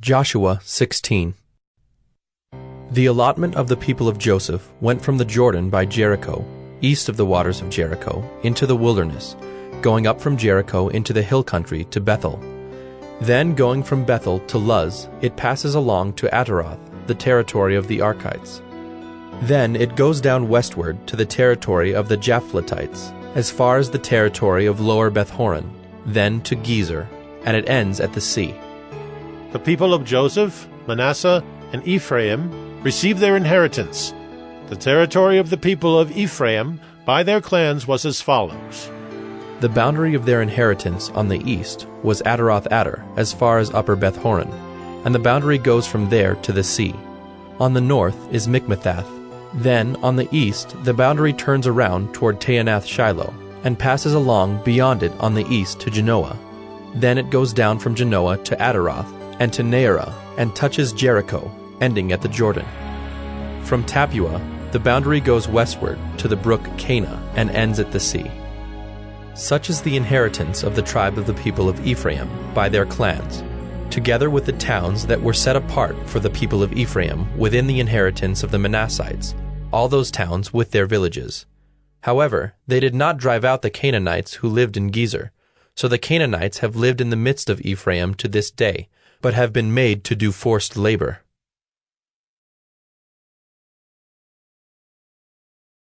Joshua 16 The allotment of the people of Joseph went from the Jordan by Jericho, east of the waters of Jericho, into the wilderness, going up from Jericho into the hill country to Bethel. Then going from Bethel to Luz, it passes along to Ataroth, the territory of the Archites. Then it goes down westward to the territory of the Japhletites, as far as the territory of Lower Bethhoron, then to Gezer, and it ends at the sea. The people of Joseph, Manasseh, and Ephraim received their inheritance. The territory of the people of Ephraim by their clans was as follows. The boundary of their inheritance on the east was Ataroth Adar, as far as Upper Beth Horon, and the boundary goes from there to the sea. On the north is Michmethath. Then, on the east, the boundary turns around toward Taanath Shiloh, and passes along beyond it on the east to Janoah. Then it goes down from Janoah to Ataroth, and to Naarah, and touches Jericho, ending at the Jordan. From Tappuah, the boundary goes westward to the brook Kanah and ends at the sea. Such is the inheritance of the tribe of the people of Ephraim by their clans, together with the towns that were set apart for the people of Ephraim within the inheritance of the Manassites, all those towns with their villages. However, they did not drive out the Canaanites who lived in Gezer, so the Canaanites have lived in the midst of Ephraim to this day, but have been made to do forced labor.